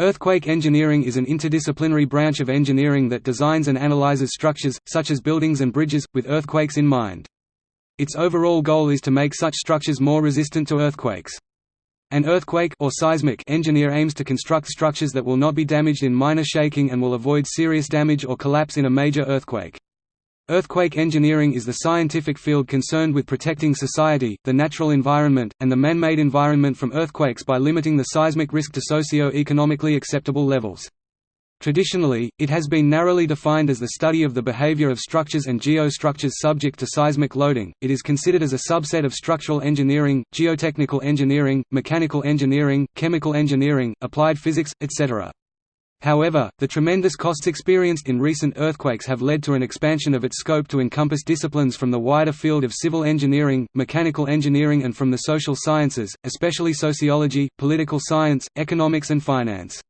Earthquake engineering is an interdisciplinary branch of engineering that designs and analyzes structures, such as buildings and bridges, with earthquakes in mind. Its overall goal is to make such structures more resistant to earthquakes. An earthquake or seismic engineer aims to construct structures that will not be damaged in minor shaking and will avoid serious damage or collapse in a major earthquake. Earthquake engineering is the scientific field concerned with protecting society, the natural environment, and the man-made environment from earthquakes by limiting the seismic risk to socio-economically acceptable levels. Traditionally, it has been narrowly defined as the study of the behavior of structures and geostructures subject to seismic loading. It is considered as a subset of structural engineering, geotechnical engineering, mechanical engineering, chemical engineering, applied physics, etc. However, the tremendous costs experienced in recent earthquakes have led to an expansion of its scope to encompass disciplines from the wider field of civil engineering, mechanical engineering and from the social sciences, especially sociology, political science, economics and finance.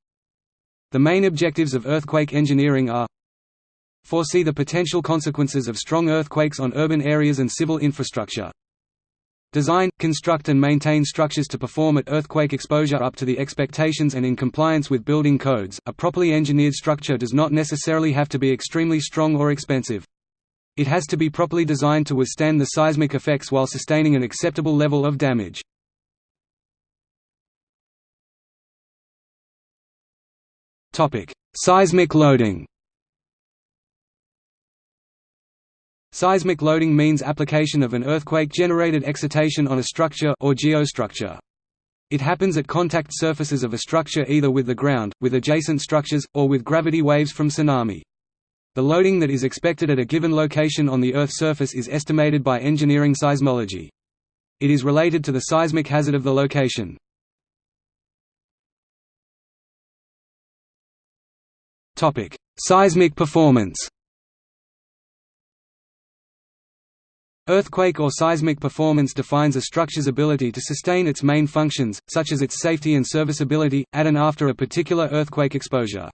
The main objectives of earthquake engineering are Foresee the potential consequences of strong earthquakes on urban areas and civil infrastructure Design, construct and maintain structures to perform at earthquake exposure up to the expectations and in compliance with building codes. A properly engineered structure does not necessarily have to be extremely strong or expensive. It has to be properly designed to withstand the seismic effects while sustaining an acceptable level of damage. Topic: Seismic loading. Seismic loading means application of an earthquake-generated excitation on a structure or geostructure. It happens at contact surfaces of a structure either with the ground, with adjacent structures, or with gravity waves from tsunami. The loading that is expected at a given location on the Earth's surface is estimated by engineering seismology. It is related to the seismic hazard of the location. Seismic performance Earthquake or seismic performance defines a structure's ability to sustain its main functions, such as its safety and serviceability, at and after a particular earthquake exposure.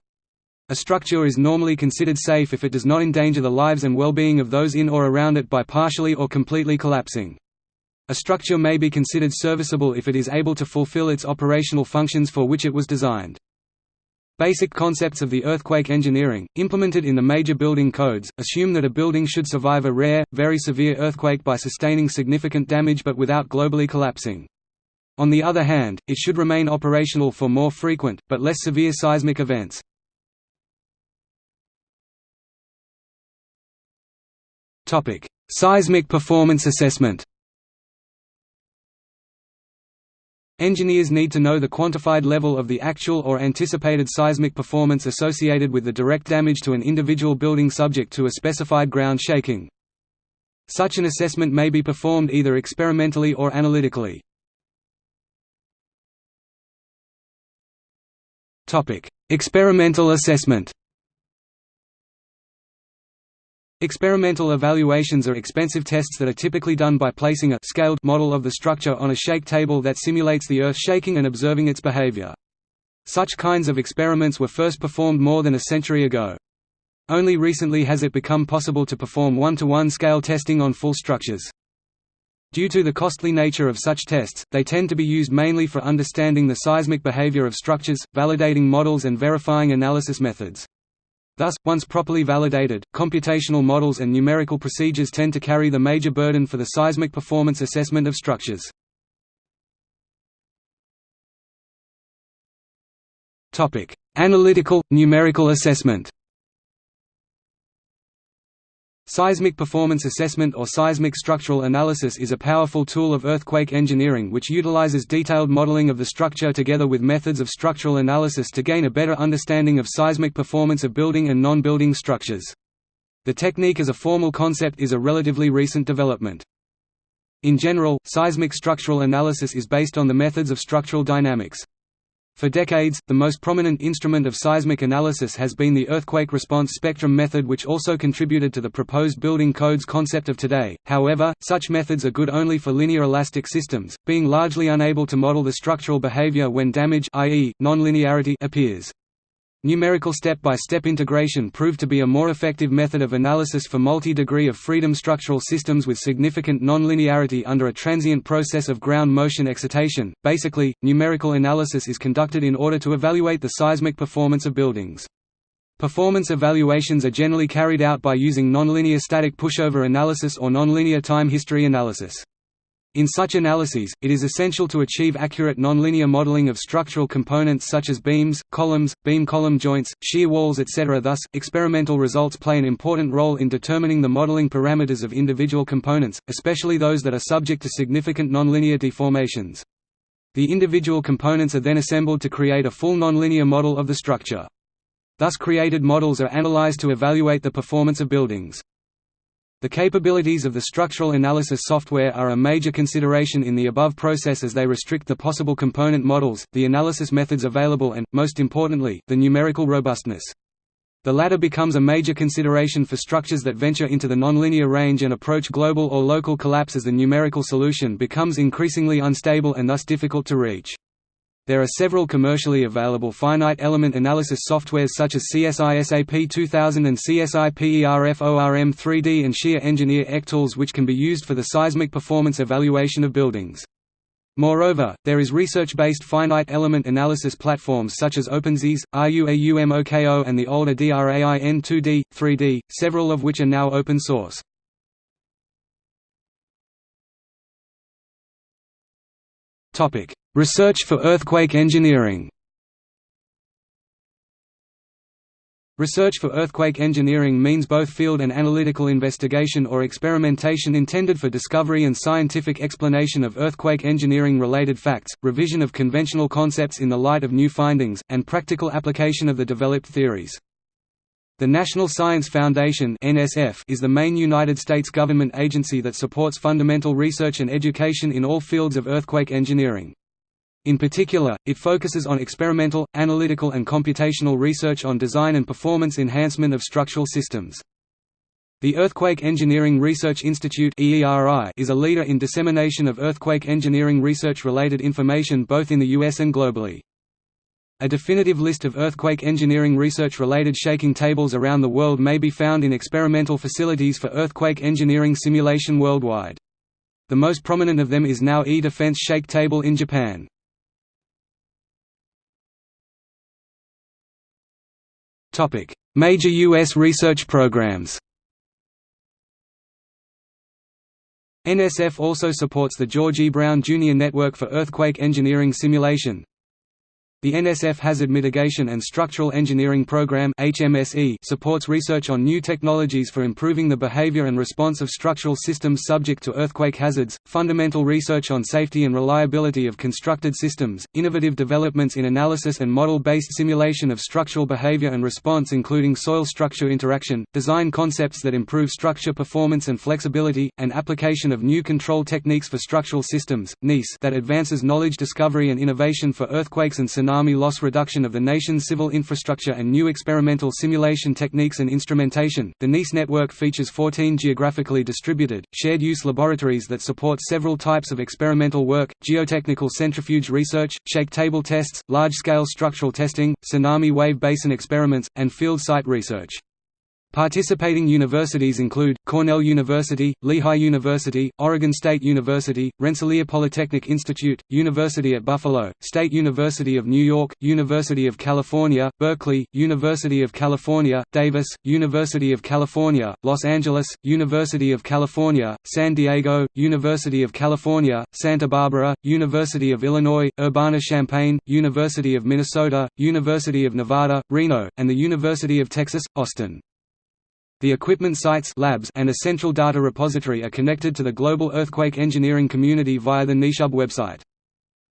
A structure is normally considered safe if it does not endanger the lives and well-being of those in or around it by partially or completely collapsing. A structure may be considered serviceable if it is able to fulfill its operational functions for which it was designed. Basic concepts of the earthquake engineering, implemented in the major building codes, assume that a building should survive a rare, very severe earthquake by sustaining significant damage but without globally collapsing. On the other hand, it should remain operational for more frequent, but less severe seismic events. Seismic performance assessment Engineers need to know the quantified level of the actual or anticipated seismic performance associated with the direct damage to an individual building subject to a specified ground shaking. Such an assessment may be performed either experimentally or analytically. Experimental assessment Experimental evaluations are expensive tests that are typically done by placing a scaled model of the structure on a shake table that simulates the earth shaking and observing its behavior. Such kinds of experiments were first performed more than a century ago. Only recently has it become possible to perform one-to-one -one scale testing on full structures. Due to the costly nature of such tests, they tend to be used mainly for understanding the seismic behavior of structures, validating models and verifying analysis methods. Thus, once properly validated, computational models and numerical procedures tend to carry the major burden for the seismic performance assessment of structures. Analytical, numerical assessment Seismic performance assessment or seismic structural analysis is a powerful tool of earthquake engineering which utilizes detailed modeling of the structure together with methods of structural analysis to gain a better understanding of seismic performance of building and non-building structures. The technique as a formal concept is a relatively recent development. In general, seismic structural analysis is based on the methods of structural dynamics. For decades, the most prominent instrument of seismic analysis has been the earthquake response spectrum method which also contributed to the proposed building codes concept of today. However, such methods are good only for linear elastic systems, being largely unable to model the structural behavior when damage i.e., nonlinearity appears. Numerical step-by-step -step integration proved to be a more effective method of analysis for multi-degree of freedom structural systems with significant non-linearity under a transient process of ground motion excitation. Basically, numerical analysis is conducted in order to evaluate the seismic performance of buildings. Performance evaluations are generally carried out by using nonlinear static pushover analysis or nonlinear time history analysis. In such analyses, it is essential to achieve accurate nonlinear modeling of structural components such as beams, columns, beam-column joints, shear walls etc. Thus, experimental results play an important role in determining the modeling parameters of individual components, especially those that are subject to significant nonlinear deformations. The individual components are then assembled to create a full nonlinear model of the structure. Thus created models are analyzed to evaluate the performance of buildings. The capabilities of the structural analysis software are a major consideration in the above process as they restrict the possible component models, the analysis methods available and, most importantly, the numerical robustness. The latter becomes a major consideration for structures that venture into the nonlinear range and approach global or local collapse as the numerical solution becomes increasingly unstable and thus difficult to reach. There are several commercially available finite element analysis softwares such as CSISAP 2000 and CSI PERFORM 3D and Scia Engineer ECTools which can be used for the seismic performance evaluation of buildings. Moreover, there is research-based finite element analysis platforms such as OpenSees, RUAUMOKO and the older DRAIN2D, 3D, several of which are now open source. Topic: Research for earthquake engineering. Research for earthquake engineering means both field and analytical investigation or experimentation intended for discovery and scientific explanation of earthquake engineering-related facts, revision of conventional concepts in the light of new findings, and practical application of the developed theories. The National Science Foundation is the main United States government agency that supports fundamental research and education in all fields of earthquake engineering. In particular, it focuses on experimental, analytical and computational research on design and performance enhancement of structural systems. The Earthquake Engineering Research Institute is a leader in dissemination of earthquake engineering research-related information both in the US and globally. A definitive list of earthquake engineering research-related shaking tables around the world may be found in experimental facilities for earthquake engineering simulation worldwide. The most prominent of them is now E-Defense Shake Table in Japan. Major U.S. research programs NSF also supports the George E. Brown Jr. Network for Earthquake Engineering Simulation, the NSF Hazard Mitigation and Structural Engineering Program (HMSE) supports research on new technologies for improving the behavior and response of structural systems subject to earthquake hazards, fundamental research on safety and reliability of constructed systems, innovative developments in analysis and model-based simulation of structural behavior and response including soil structure interaction, design concepts that improve structure performance and flexibility, and application of new control techniques for structural systems, NEES that advances knowledge discovery and innovation for earthquakes and tsunamis Army loss reduction of the nation's civil infrastructure and new experimental simulation techniques and instrumentation. The NEES network features 14 geographically distributed, shared use laboratories that support several types of experimental work geotechnical centrifuge research, shake table tests, large scale structural testing, tsunami wave basin experiments, and field site research. Participating universities include, Cornell University, Lehigh University, Oregon State University, Rensselaer Polytechnic Institute, University at Buffalo, State University of New York, University of California, Berkeley, University of California, Davis, University of California, Los Angeles, University of California, San Diego, University of California, Santa Barbara, University of Illinois, Urbana-Champaign, University of Minnesota, University of Nevada, Reno, and the University of Texas, Austin. The equipment sites labs and a central data repository are connected to the global earthquake engineering community via the NEEShub website.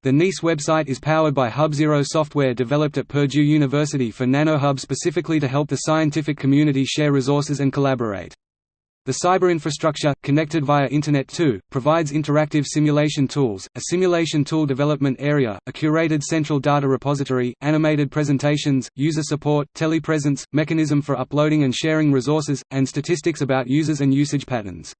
The NEES website is powered by HubZero software developed at Purdue University for NanoHub specifically to help the scientific community share resources and collaborate. The cyber infrastructure, connected via Internet 2, provides interactive simulation tools, a simulation tool development area, a curated central data repository, animated presentations, user support, telepresence, mechanism for uploading and sharing resources, and statistics about users and usage patterns.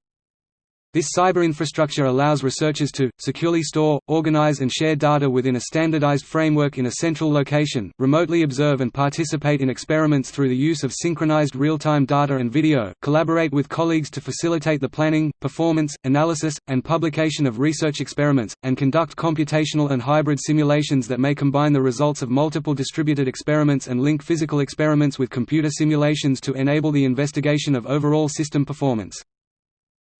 This cyber infrastructure allows researchers to, securely store, organize and share data within a standardized framework in a central location, remotely observe and participate in experiments through the use of synchronized real-time data and video, collaborate with colleagues to facilitate the planning, performance, analysis, and publication of research experiments, and conduct computational and hybrid simulations that may combine the results of multiple distributed experiments and link physical experiments with computer simulations to enable the investigation of overall system performance.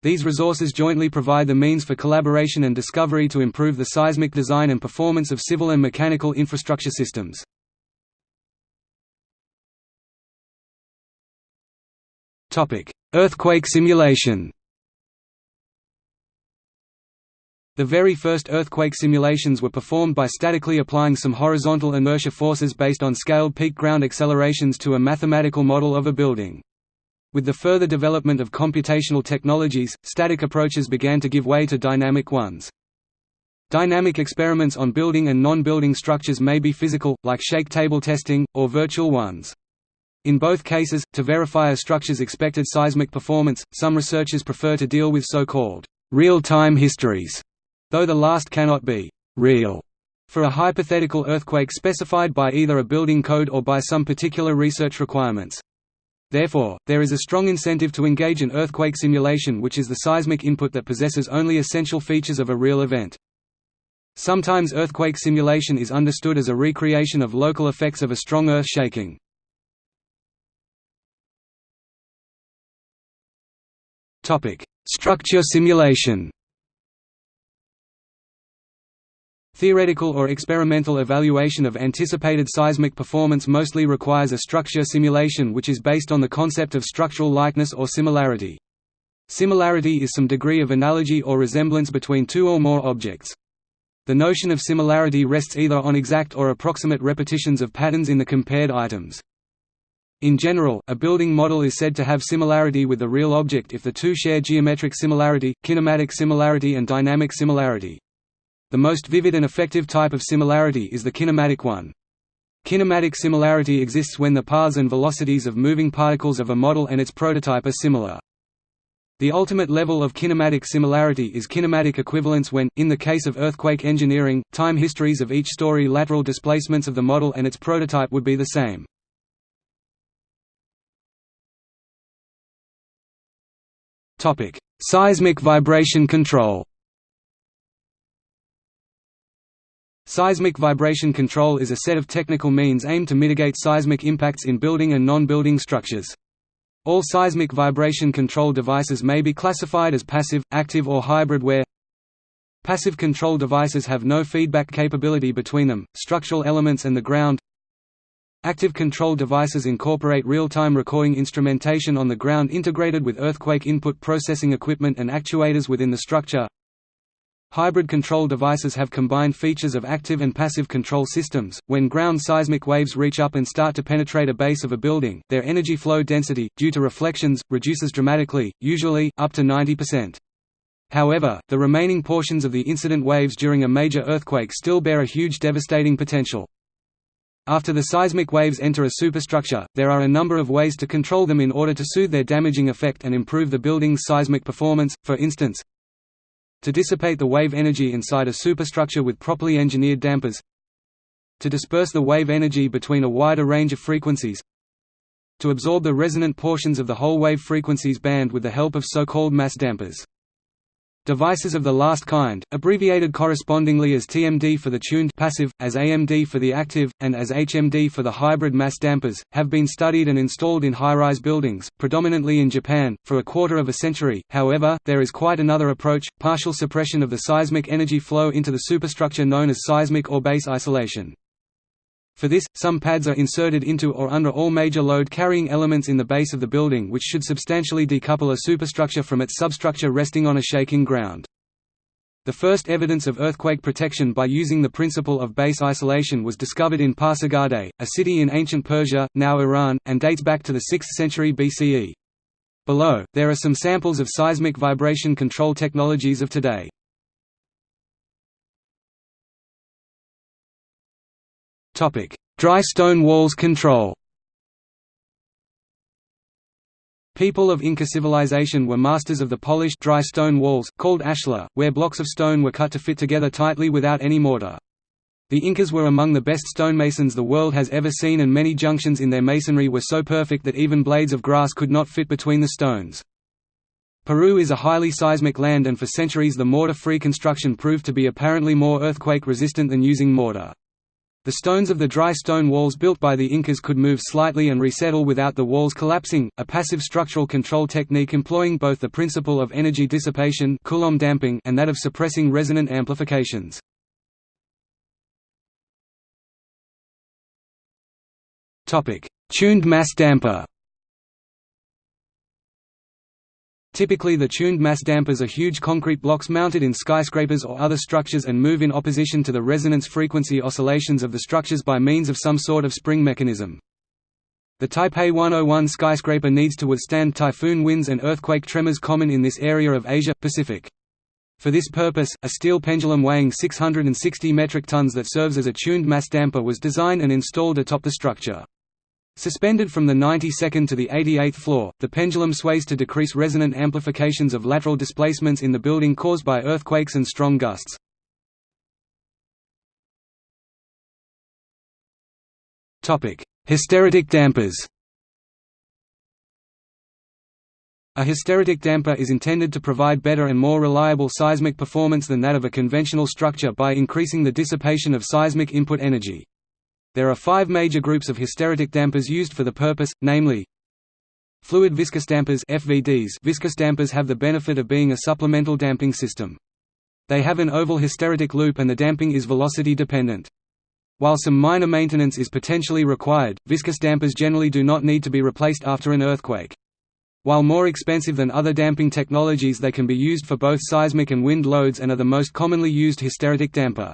These resources jointly provide the means for collaboration and discovery to improve the seismic design and performance of civil and mechanical infrastructure systems. Earthquake simulation The very first earthquake simulations were performed by statically applying some horizontal inertia forces based on scaled peak ground accelerations to a mathematical model of a building. With the further development of computational technologies, static approaches began to give way to dynamic ones. Dynamic experiments on building and non-building structures may be physical, like shake table testing, or virtual ones. In both cases, to verify a structure's expected seismic performance, some researchers prefer to deal with so-called real-time histories, though the last cannot be real for a hypothetical earthquake specified by either a building code or by some particular research requirements. Therefore, there is a strong incentive to engage in earthquake simulation which is the seismic input that possesses only essential features of a real event. Sometimes earthquake simulation is understood as a recreation of local effects of a strong earth shaking. Structure simulation Theoretical or experimental evaluation of anticipated seismic performance mostly requires a structure simulation which is based on the concept of structural likeness or similarity. Similarity is some degree of analogy or resemblance between two or more objects. The notion of similarity rests either on exact or approximate repetitions of patterns in the compared items. In general, a building model is said to have similarity with the real object if the two share geometric similarity, kinematic similarity and dynamic similarity. The most vivid and effective type of similarity is the kinematic one. Kinematic similarity exists when the paths and velocities of moving particles of a model and its prototype are similar. The ultimate level of kinematic similarity is kinematic equivalence when, in the case of earthquake engineering, time histories of each story lateral displacements of the model and its prototype would be the same. Seismic vibration control Seismic vibration control is a set of technical means aimed to mitigate seismic impacts in building and non-building structures. All seismic vibration control devices may be classified as passive, active or hybrid where Passive control devices have no feedback capability between them, structural elements and the ground Active control devices incorporate real-time recording instrumentation on the ground integrated with earthquake input processing equipment and actuators within the structure Hybrid control devices have combined features of active and passive control systems. When ground seismic waves reach up and start to penetrate a base of a building, their energy flow density, due to reflections, reduces dramatically, usually, up to 90%. However, the remaining portions of the incident waves during a major earthquake still bear a huge devastating potential. After the seismic waves enter a superstructure, there are a number of ways to control them in order to soothe their damaging effect and improve the building's seismic performance, for instance, to dissipate the wave energy inside a superstructure with properly engineered dampers to disperse the wave energy between a wider range of frequencies to absorb the resonant portions of the whole wave frequencies band with the help of so-called mass dampers. Devices of the last kind, abbreviated correspondingly as TMD for the tuned passive, as AMD for the active, and as HMD for the hybrid mass dampers, have been studied and installed in high-rise buildings, predominantly in Japan, for a quarter of a century. However, there is quite another approach, partial suppression of the seismic energy flow into the superstructure known as seismic or base isolation. For this, some pads are inserted into or under all major load-carrying elements in the base of the building which should substantially decouple a superstructure from its substructure resting on a shaking ground. The first evidence of earthquake protection by using the principle of base isolation was discovered in Pasargadae, a city in ancient Persia, now Iran, and dates back to the 6th century BCE. Below, there are some samples of seismic vibration control technologies of today. Dry stone walls control People of Inca civilization were masters of the polished dry stone walls, called ashlar, where blocks of stone were cut to fit together tightly without any mortar. The Incas were among the best stonemasons the world has ever seen and many junctions in their masonry were so perfect that even blades of grass could not fit between the stones. Peru is a highly seismic land and for centuries the mortar-free construction proved to be apparently more earthquake-resistant than using mortar. The stones of the dry stone walls built by the Incas could move slightly and resettle without the walls collapsing, a passive structural control technique employing both the principle of energy dissipation Coulomb damping and that of suppressing resonant amplifications. Tuned mass damper Typically the tuned mass dampers are huge concrete blocks mounted in skyscrapers or other structures and move in opposition to the resonance frequency oscillations of the structures by means of some sort of spring mechanism. The Taipei 101 skyscraper needs to withstand typhoon winds and earthquake tremors common in this area of Asia-Pacific. For this purpose, a steel pendulum weighing 660 metric tons that serves as a tuned mass damper was designed and installed atop the structure. Suspended from the 92nd to the 88th floor, the pendulum sways to decrease resonant amplifications of lateral displacements in the building caused by earthquakes and strong gusts. Hysteretic dampers A hysteretic damper is intended to provide better and more reliable seismic performance than that of a conventional structure by increasing the dissipation of seismic input energy. There are five major groups of hysteretic dampers used for the purpose, namely Fluid viscous dampers FVDs Viscous dampers have the benefit of being a supplemental damping system. They have an oval hysteretic loop and the damping is velocity dependent. While some minor maintenance is potentially required, viscous dampers generally do not need to be replaced after an earthquake. While more expensive than other damping technologies they can be used for both seismic and wind loads and are the most commonly used hysteretic damper.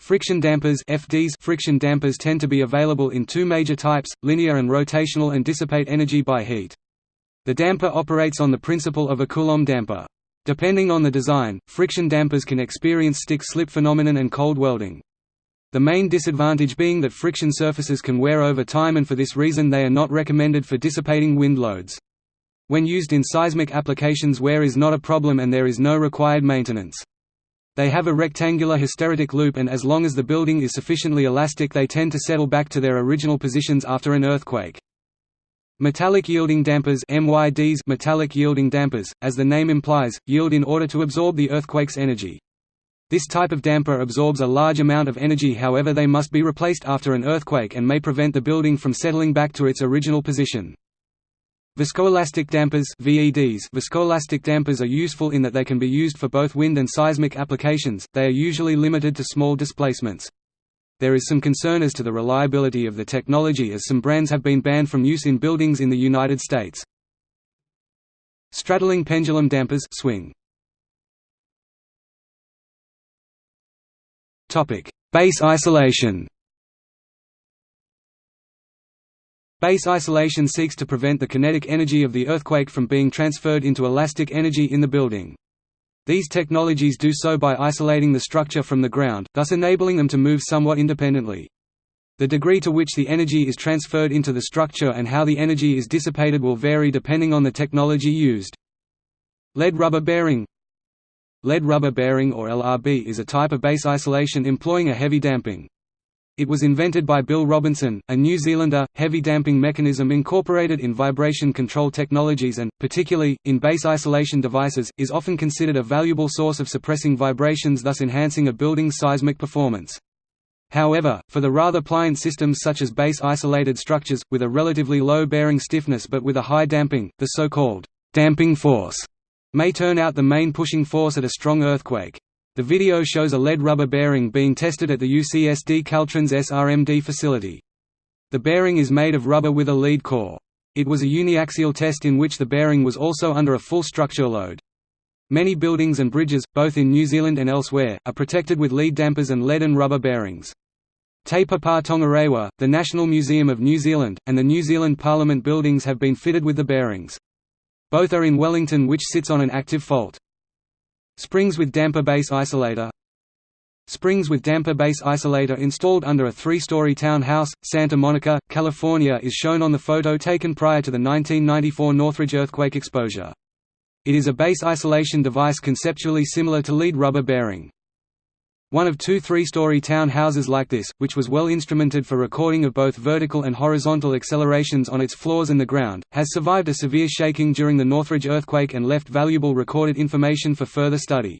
Friction dampers FDs friction dampers tend to be available in two major types, linear and rotational and dissipate energy by heat. The damper operates on the principle of a Coulomb damper. Depending on the design, friction dampers can experience stick-slip phenomenon and cold welding. The main disadvantage being that friction surfaces can wear over time and for this reason they are not recommended for dissipating wind loads. When used in seismic applications wear is not a problem and there is no required maintenance. They have a rectangular hysteretic loop and as long as the building is sufficiently elastic they tend to settle back to their original positions after an earthquake. Metallic yielding dampers MYDs metallic yielding dampers, as the name implies, yield in order to absorb the earthquake's energy. This type of damper absorbs a large amount of energy however they must be replaced after an earthquake and may prevent the building from settling back to its original position. Viscoelastic dampers VEDs Viscoelastic dampers are useful in that they can be used for both wind and seismic applications, they are usually limited to small displacements. There is some concern as to the reliability of the technology as some brands have been banned from use in buildings in the United States. Straddling pendulum dampers swing. Base isolation Base isolation seeks to prevent the kinetic energy of the earthquake from being transferred into elastic energy in the building. These technologies do so by isolating the structure from the ground, thus enabling them to move somewhat independently. The degree to which the energy is transferred into the structure and how the energy is dissipated will vary depending on the technology used. Lead rubber bearing Lead rubber bearing or LRB is a type of base isolation employing a heavy damping. It was invented by Bill Robinson, a New Zealander, heavy damping mechanism incorporated in vibration control technologies and, particularly, in base isolation devices, is often considered a valuable source of suppressing vibrations thus enhancing a building's seismic performance. However, for the rather pliant systems such as base-isolated structures, with a relatively low bearing stiffness but with a high damping, the so-called damping force may turn out the main pushing force at a strong earthquake. The video shows a lead rubber bearing being tested at the UCSD Caltrans SRMD facility. The bearing is made of rubber with a lead core. It was a uniaxial test in which the bearing was also under a full structure load. Many buildings and bridges, both in New Zealand and elsewhere, are protected with lead dampers and lead and rubber bearings. Te Papa Tongarewa, the National Museum of New Zealand, and the New Zealand Parliament buildings have been fitted with the bearings. Both are in Wellington which sits on an active fault. Springs with damper base isolator Springs with damper base isolator installed under a three-story townhouse, Santa Monica, California is shown on the photo taken prior to the 1994 Northridge earthquake exposure. It is a base isolation device conceptually similar to lead rubber bearing. One of two three-story townhouses like this, which was well instrumented for recording of both vertical and horizontal accelerations on its floors and the ground, has survived a severe shaking during the Northridge earthquake and left valuable recorded information for further study.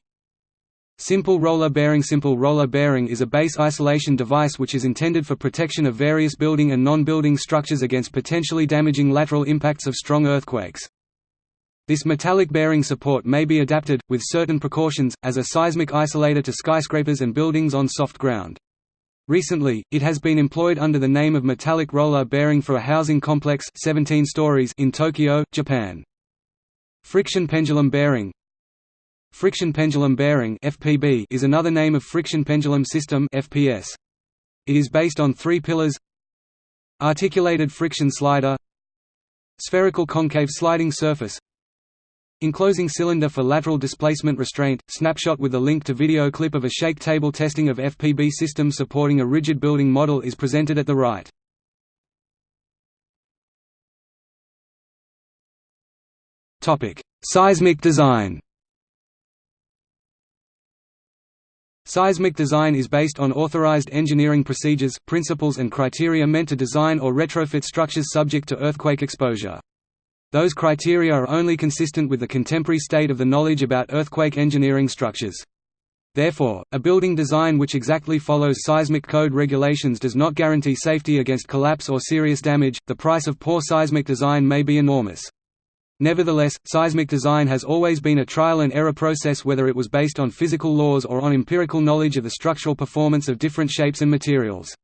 Simple roller bearing Simple roller bearing is a base isolation device which is intended for protection of various building and non-building structures against potentially damaging lateral impacts of strong earthquakes. This metallic bearing support may be adapted, with certain precautions, as a seismic isolator to skyscrapers and buildings on soft ground. Recently, it has been employed under the name of metallic roller bearing for a housing complex 17 stories in Tokyo, Japan. Friction pendulum bearing Friction pendulum bearing FPB is another name of friction pendulum system FPS. It is based on three pillars Articulated friction slider Spherical concave sliding surface Enclosing cylinder for lateral displacement restraint, snapshot with a link to video clip of a shake table testing of FPB system supporting a rigid building model is presented at the right. Seismic design Seismic design is based on authorized engineering procedures, principles and criteria meant to design or retrofit structures subject to earthquake exposure. Those criteria are only consistent with the contemporary state of the knowledge about earthquake engineering structures. Therefore, a building design which exactly follows seismic code regulations does not guarantee safety against collapse or serious damage. The price of poor seismic design may be enormous. Nevertheless, seismic design has always been a trial and error process whether it was based on physical laws or on empirical knowledge of the structural performance of different shapes and materials.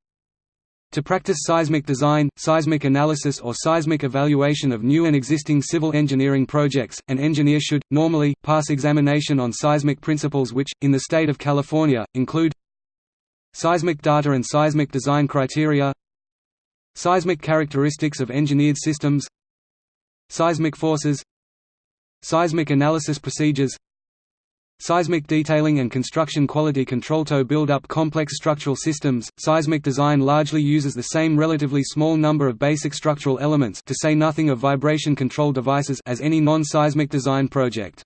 To practice seismic design, seismic analysis or seismic evaluation of new and existing civil engineering projects, an engineer should, normally, pass examination on seismic principles which, in the state of California, include Seismic data and seismic design criteria Seismic characteristics of engineered systems Seismic forces Seismic analysis procedures Seismic detailing and construction quality control to build up complex structural systems. Seismic design largely uses the same relatively small number of basic structural elements to say nothing of vibration control devices as any non-seismic design project.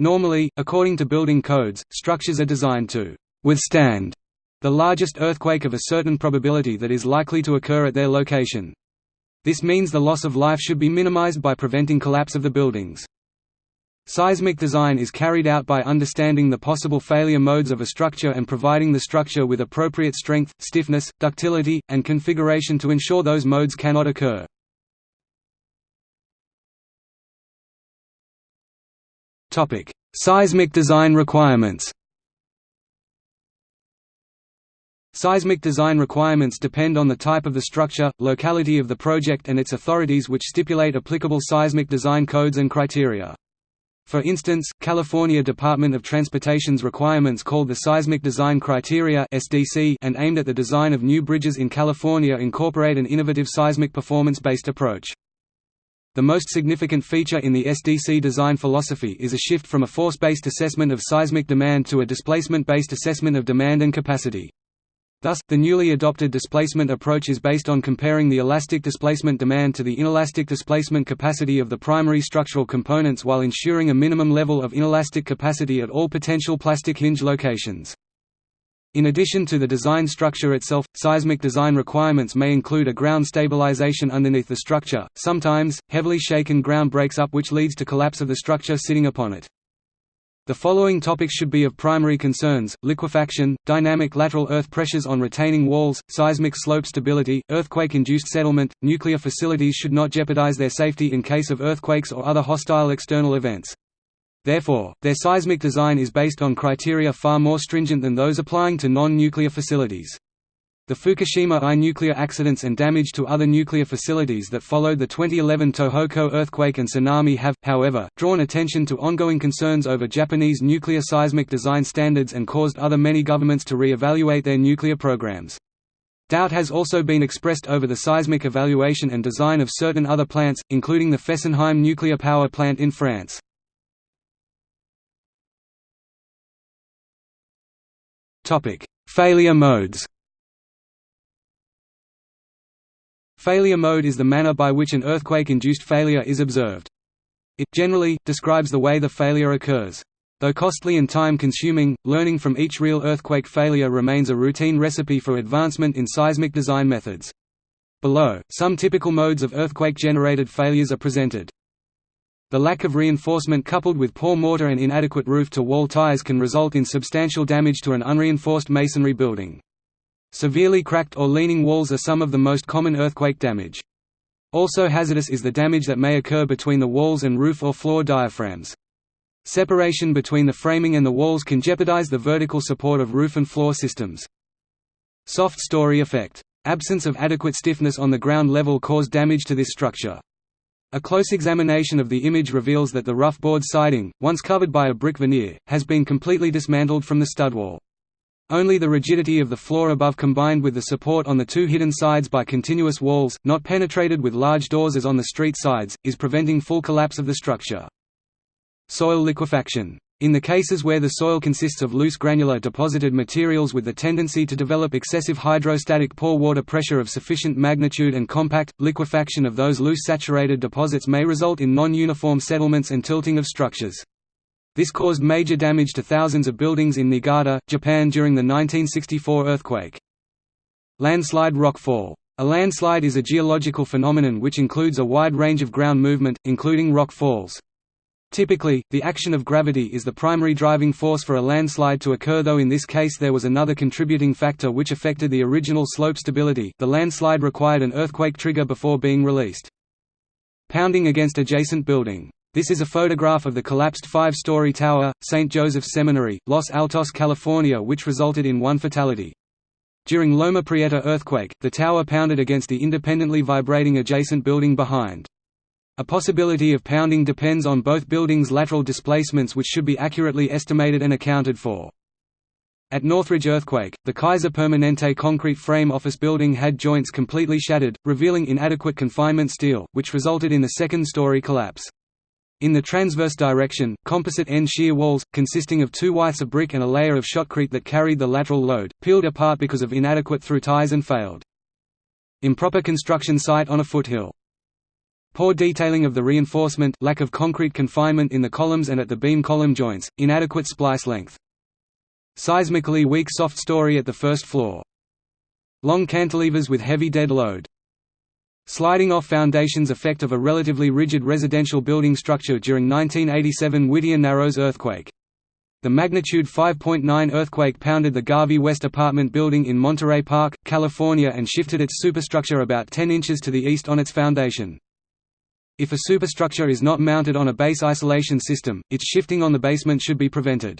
Normally, according to building codes, structures are designed to withstand the largest earthquake of a certain probability that is likely to occur at their location. This means the loss of life should be minimized by preventing collapse of the buildings. Seismic design is carried out by understanding the possible failure modes of a structure and providing the structure with appropriate strength, stiffness, ductility, and configuration to ensure those modes cannot occur. Seismic design requirements Seismic design requirements depend on the type of the structure, locality of the project and its authorities which stipulate applicable seismic design codes and criteria. For instance, California Department of Transportation's requirements called the Seismic Design Criteria and aimed at the design of new bridges in California incorporate an innovative seismic performance-based approach. The most significant feature in the SDC design philosophy is a shift from a force-based assessment of seismic demand to a displacement-based assessment of demand and capacity. Thus, the newly adopted displacement approach is based on comparing the elastic displacement demand to the inelastic displacement capacity of the primary structural components while ensuring a minimum level of inelastic capacity at all potential plastic hinge locations. In addition to the design structure itself, seismic design requirements may include a ground stabilization underneath the structure. Sometimes, heavily shaken ground breaks up which leads to collapse of the structure sitting upon it. The following topics should be of primary concerns, liquefaction, dynamic lateral earth pressures on retaining walls, seismic slope stability, earthquake-induced settlement, nuclear facilities should not jeopardize their safety in case of earthquakes or other hostile external events. Therefore, their seismic design is based on criteria far more stringent than those applying to non-nuclear facilities. The Fukushima I nuclear accidents and damage to other nuclear facilities that followed the 2011 Tohoku earthquake and tsunami have, however, drawn attention to ongoing concerns over Japanese nuclear seismic design standards and caused other many governments to re-evaluate their nuclear programs. Doubt has also been expressed over the seismic evaluation and design of certain other plants, including the Fessenheim nuclear power plant in France. Failure modes Failure mode is the manner by which an earthquake-induced failure is observed. It, generally, describes the way the failure occurs. Though costly and time-consuming, learning from each real earthquake failure remains a routine recipe for advancement in seismic design methods. Below, some typical modes of earthquake-generated failures are presented. The lack of reinforcement coupled with poor mortar and inadequate roof-to-wall ties can result in substantial damage to an unreinforced masonry building. Severely cracked or leaning walls are some of the most common earthquake damage. Also hazardous is the damage that may occur between the walls and roof or floor diaphragms. Separation between the framing and the walls can jeopardize the vertical support of roof and floor systems. Soft story effect. Absence of adequate stiffness on the ground level caused damage to this structure. A close examination of the image reveals that the rough board siding, once covered by a brick veneer, has been completely dismantled from the stud wall. Only the rigidity of the floor above combined with the support on the two hidden sides by continuous walls, not penetrated with large doors as on the street sides, is preventing full collapse of the structure. Soil liquefaction. In the cases where the soil consists of loose granular deposited materials with the tendency to develop excessive hydrostatic pore water pressure of sufficient magnitude and compact, liquefaction of those loose saturated deposits may result in non-uniform settlements and tilting of structures. This caused major damage to thousands of buildings in Niigata, Japan during the 1964 earthquake. Landslide rockfall. A landslide is a geological phenomenon which includes a wide range of ground movement, including rock falls. Typically, the action of gravity is the primary driving force for a landslide to occur though in this case there was another contributing factor which affected the original slope stability the landslide required an earthquake trigger before being released. Pounding against adjacent building this is a photograph of the collapsed five-story tower, St. Joseph's Seminary, Los Altos, California which resulted in one fatality. During Loma Prieta earthquake, the tower pounded against the independently vibrating adjacent building behind. A possibility of pounding depends on both buildings' lateral displacements which should be accurately estimated and accounted for. At Northridge earthquake, the Kaiser Permanente concrete frame office building had joints completely shattered, revealing inadequate confinement steel, which resulted in the second-story collapse. In the transverse direction, composite end shear walls, consisting of two withes of brick and a layer of shotcrete that carried the lateral load, peeled apart because of inadequate through ties and failed. Improper construction site on a foothill. Poor detailing of the reinforcement lack of concrete confinement in the columns and at the beam column joints, inadequate splice length. Seismically weak soft story at the first floor. Long cantilevers with heavy dead load. Sliding off foundations effect of a relatively rigid residential building structure during 1987 Whittier Narrows earthquake. The magnitude 5.9 earthquake pounded the Garvey West apartment building in Monterey Park, California and shifted its superstructure about 10 inches to the east on its foundation. If a superstructure is not mounted on a base isolation system, its shifting on the basement should be prevented.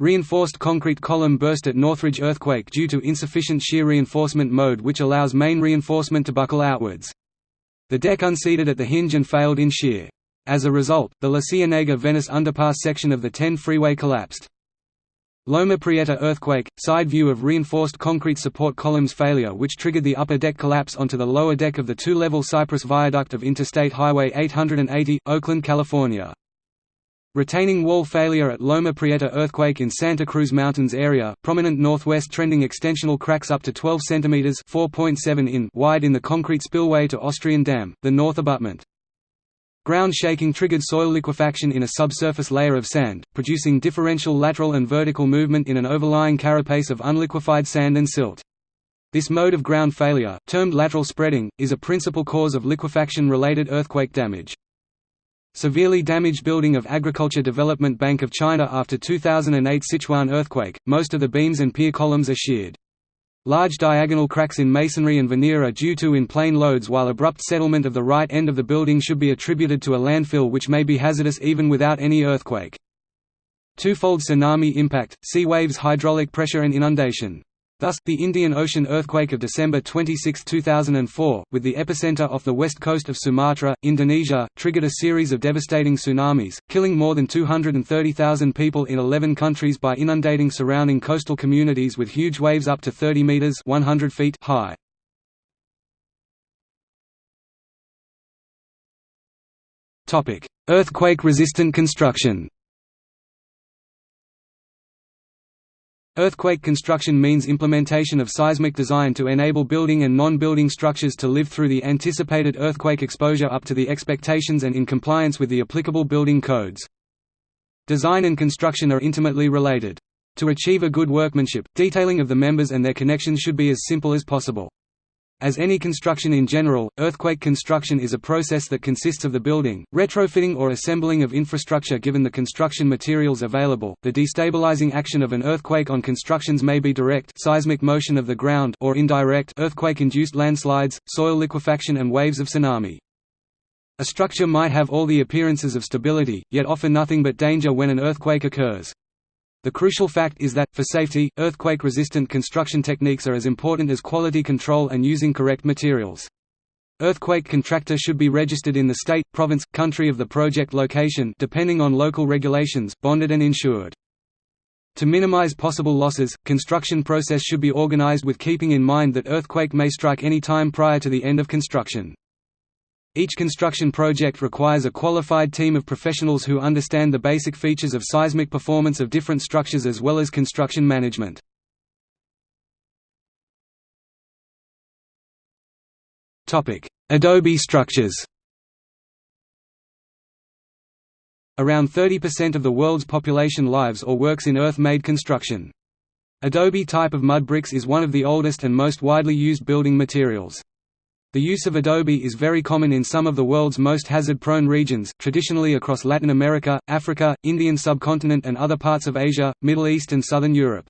Reinforced concrete column burst at Northridge earthquake due to insufficient shear reinforcement mode which allows main reinforcement to buckle outwards. The deck unseated at the hinge and failed in shear. As a result, the La Cienega Venice underpass section of the 10 freeway collapsed. Loma Prieta earthquake, side view of reinforced concrete support columns failure which triggered the upper deck collapse onto the lower deck of the two-level Cypress Viaduct of Interstate Highway 880, Oakland, California. Retaining wall failure at Loma Prieta earthquake in Santa Cruz Mountains area, prominent northwest trending extensional cracks up to 12 cm 4.7 in wide in the concrete spillway to Austrian Dam, the north abutment. Ground shaking triggered soil liquefaction in a subsurface layer of sand, producing differential lateral and vertical movement in an overlying carapace of unliquefied sand and silt. This mode of ground failure, termed lateral spreading, is a principal cause of liquefaction-related earthquake damage. Severely damaged building of Agriculture Development Bank of China after 2008 Sichuan earthquake, most of the beams and pier columns are sheared. Large diagonal cracks in masonry and veneer are due to in-plane loads while abrupt settlement of the right end of the building should be attributed to a landfill which may be hazardous even without any earthquake. Twofold tsunami impact, sea waves hydraulic pressure and inundation Thus, the Indian Ocean earthquake of December 26, 2004, with the epicenter off the west coast of Sumatra, Indonesia, triggered a series of devastating tsunamis, killing more than 230,000 people in 11 countries by inundating surrounding coastal communities with huge waves up to 30 meters (100 feet) high. Topic: Earthquake-resistant construction. Earthquake construction means implementation of seismic design to enable building and non-building structures to live through the anticipated earthquake exposure up to the expectations and in compliance with the applicable building codes. Design and construction are intimately related. To achieve a good workmanship, detailing of the members and their connections should be as simple as possible. As any construction in general, earthquake construction is a process that consists of the building, retrofitting or assembling of infrastructure given the construction materials available. The destabilizing action of an earthquake on constructions may be direct seismic motion of the ground or indirect earthquake-induced landslides, soil liquefaction and waves of tsunami. A structure might have all the appearances of stability, yet offer nothing but danger when an earthquake occurs. The crucial fact is that, for safety, earthquake-resistant construction techniques are as important as quality control and using correct materials. Earthquake contractor should be registered in the state, province, country of the project location depending on local regulations, bonded and insured. To minimize possible losses, construction process should be organized with keeping in mind that earthquake may strike any time prior to the end of construction. Each construction project requires a qualified team of professionals who understand the basic features of seismic performance of different structures as well as construction management. Adobe structures Around 30% of the world's population lives or works in earth-made construction. Adobe type of mud bricks is one of the oldest and most widely used building materials. The use of adobe is very common in some of the world's most hazard-prone regions, traditionally across Latin America, Africa, Indian subcontinent and other parts of Asia, Middle East and Southern Europe.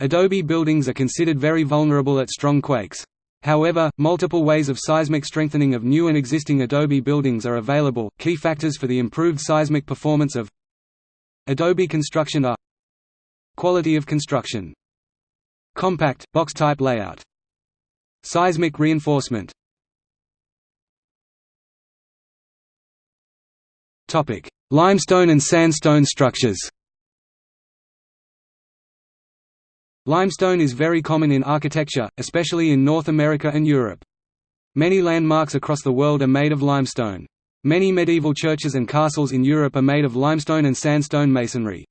Adobe buildings are considered very vulnerable at strong quakes. However, multiple ways of seismic strengthening of new and existing adobe buildings are available. Key factors for the improved seismic performance of adobe construction are Quality of construction Compact, box-type layout Seismic reinforcement Limestone and sandstone structures Limestone is very common in architecture, especially in North America and Europe. Many landmarks across the world are made of limestone. Many medieval churches and castles in Europe are made of limestone and sandstone masonry.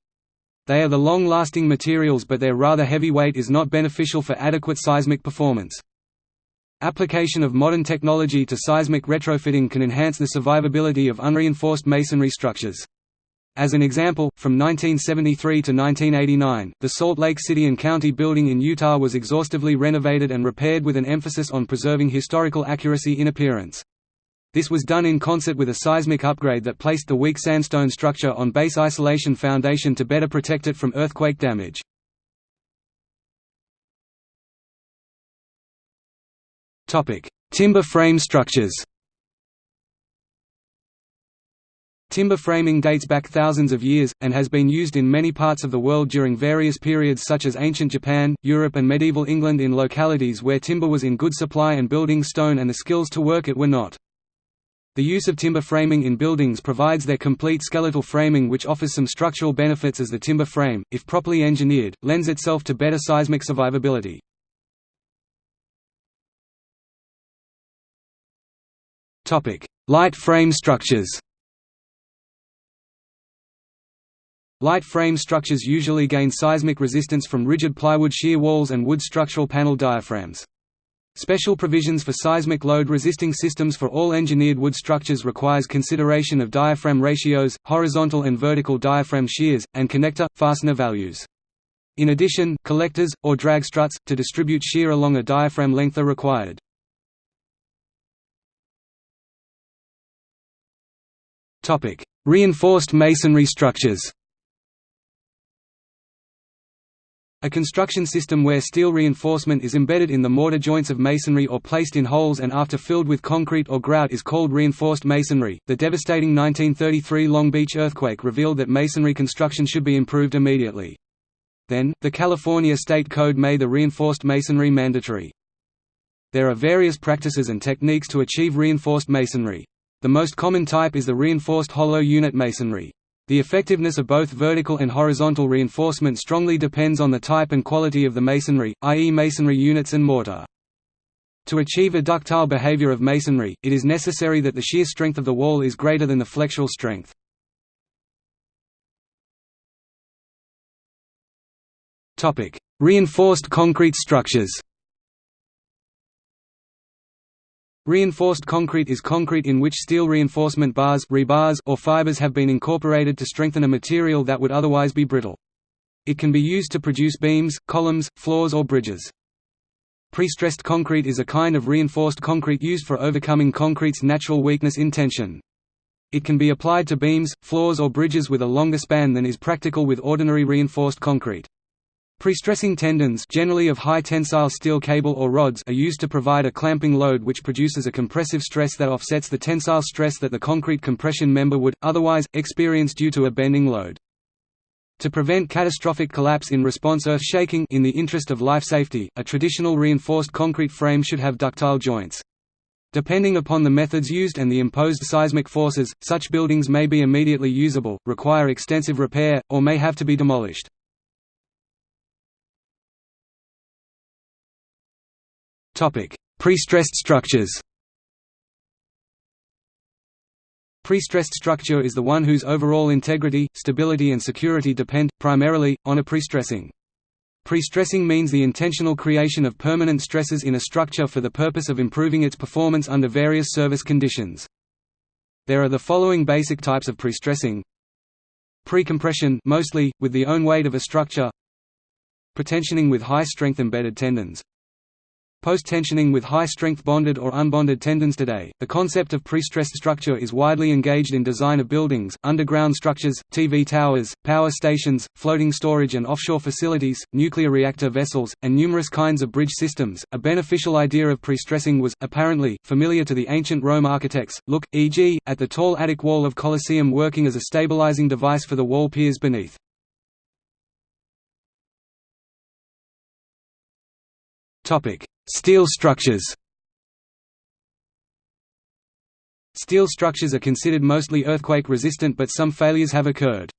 They are the long-lasting materials but their rather heavy weight is not beneficial for adequate seismic performance. Application of modern technology to seismic retrofitting can enhance the survivability of unreinforced masonry structures. As an example, from 1973 to 1989, the Salt Lake City and County building in Utah was exhaustively renovated and repaired with an emphasis on preserving historical accuracy in appearance. This was done in concert with a seismic upgrade that placed the weak sandstone structure on base isolation foundation to better protect it from earthquake damage. Timber frame structures. Timber framing dates back thousands of years, and has been used in many parts of the world during various periods such as ancient Japan, Europe and medieval England in localities where timber was in good supply and building stone and the skills to work it were not. The use of timber framing in buildings provides their complete skeletal framing which offers some structural benefits as the timber frame, if properly engineered, lends itself to better seismic survivability. Light frame structures Light frame structures usually gain seismic resistance from rigid plywood shear walls and wood structural panel diaphragms. Special provisions for seismic load-resisting systems for all engineered wood structures requires consideration of diaphragm ratios, horizontal and vertical diaphragm shears, and connector, fastener values. In addition, collectors, or drag struts, to distribute shear along a diaphragm length are required. Reinforced masonry structures A construction system where steel reinforcement is embedded in the mortar joints of masonry or placed in holes and after filled with concrete or grout is called reinforced masonry. The devastating 1933 Long Beach earthquake revealed that masonry construction should be improved immediately. Then, the California State Code made the reinforced masonry mandatory. There are various practices and techniques to achieve reinforced masonry. The most common type is the reinforced hollow unit masonry. The effectiveness of both vertical and horizontal reinforcement strongly depends on the type and quality of the masonry, i.e. masonry units and mortar. To achieve a ductile behavior of masonry, it is necessary that the shear strength of the wall is greater than the flexural strength. Reinforced concrete structures Reinforced concrete is concrete in which steel reinforcement bars rebars or fibers have been incorporated to strengthen a material that would otherwise be brittle. It can be used to produce beams, columns, floors or bridges. Prestressed concrete is a kind of reinforced concrete used for overcoming concrete's natural weakness in tension. It can be applied to beams, floors or bridges with a longer span than is practical with ordinary reinforced concrete. Prestressing tendons generally of high tensile steel cable or rods are used to provide a clamping load which produces a compressive stress that offsets the tensile stress that the concrete compression member would, otherwise, experience due to a bending load. To prevent catastrophic collapse in response to earth shaking in the interest of life safety, a traditional reinforced concrete frame should have ductile joints. Depending upon the methods used and the imposed seismic forces, such buildings may be immediately usable, require extensive repair, or may have to be demolished. Prestressed structures Prestressed structure is the one whose overall integrity, stability and security depend, primarily, on a prestressing. Prestressing means the intentional creation of permanent stresses in a structure for the purpose of improving its performance under various service conditions. There are the following basic types of prestressing. Precompression mostly, with the own weight of a structure Pretensioning with high-strength embedded tendons Post-tensioning with high-strength bonded or unbonded tendons today, the concept of prestressed structure is widely engaged in design of buildings, underground structures, TV towers, power stations, floating storage and offshore facilities, nuclear reactor vessels, and numerous kinds of bridge systems. A beneficial idea of prestressing was, apparently, familiar to the ancient Rome architects, look, e.g., at the tall attic wall of Colosseum working as a stabilizing device for the wall piers beneath. Topic Steel structures Steel structures are considered mostly earthquake-resistant but some failures have occurred.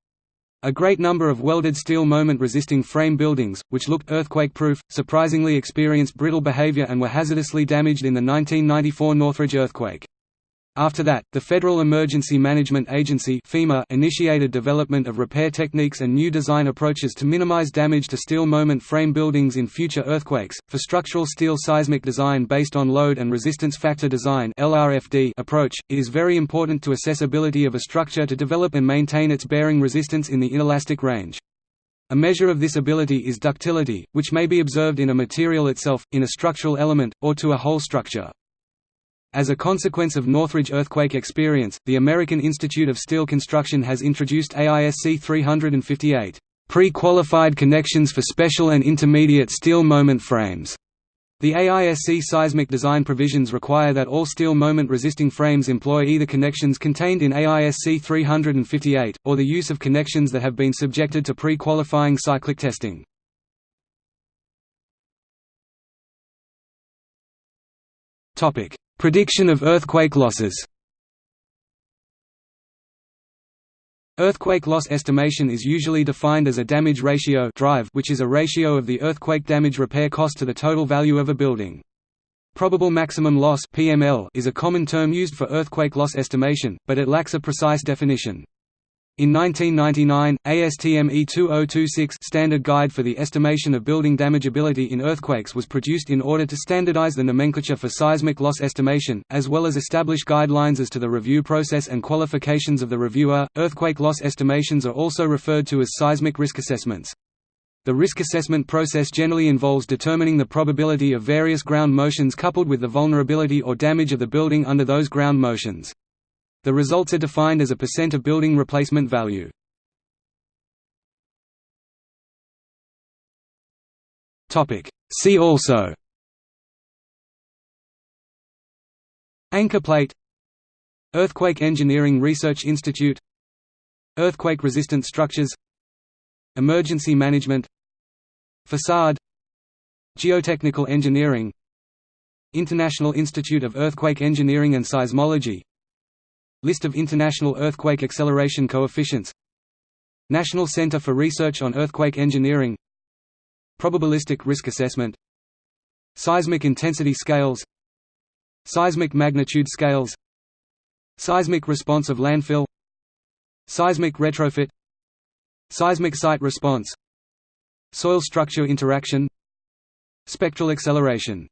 A great number of welded steel moment-resisting frame buildings, which looked earthquake-proof, surprisingly experienced brittle behavior and were hazardously damaged in the 1994 Northridge earthquake. After that, the Federal Emergency Management Agency FEMA initiated development of repair techniques and new design approaches to minimize damage to steel moment frame buildings in future earthquakes. For structural steel seismic design based on load and resistance factor design approach, it is very important to accessibility of a structure to develop and maintain its bearing resistance in the inelastic range. A measure of this ability is ductility, which may be observed in a material itself, in a structural element, or to a whole structure. As a consequence of Northridge earthquake experience, the American Institute of Steel Construction has introduced AISC 358 pre-qualified connections for special and intermediate steel moment frames. The AISC seismic design provisions require that all steel moment-resisting frames employ either connections contained in AISC 358, or the use of connections that have been subjected to pre-qualifying cyclic testing. Prediction of earthquake losses Earthquake loss estimation is usually defined as a damage ratio drive which is a ratio of the earthquake damage repair cost to the total value of a building. Probable maximum loss (PML) is a common term used for earthquake loss estimation, but it lacks a precise definition. In 1999, ASTM E2026 Standard Guide for the Estimation of Building Damageability in Earthquakes was produced in order to standardize the nomenclature for seismic loss estimation, as well as establish guidelines as to the review process and qualifications of the reviewer. Earthquake loss estimations are also referred to as seismic risk assessments. The risk assessment process generally involves determining the probability of various ground motions coupled with the vulnerability or damage of the building under those ground motions. The results are defined as a percent of building replacement value. See also. Anchor plate. Earthquake Engineering Research Institute. Earthquake-resistant structures. Emergency management. Facade. Geotechnical engineering. International Institute of Earthquake Engineering and Seismology List of international earthquake acceleration coefficients. National Center for Research on Earthquake Engineering. Probabilistic risk assessment. Seismic intensity scales. Seismic magnitude scales. Seismic response of landfill. Seismic retrofit. Seismic site response. Soil structure interaction. Spectral acceleration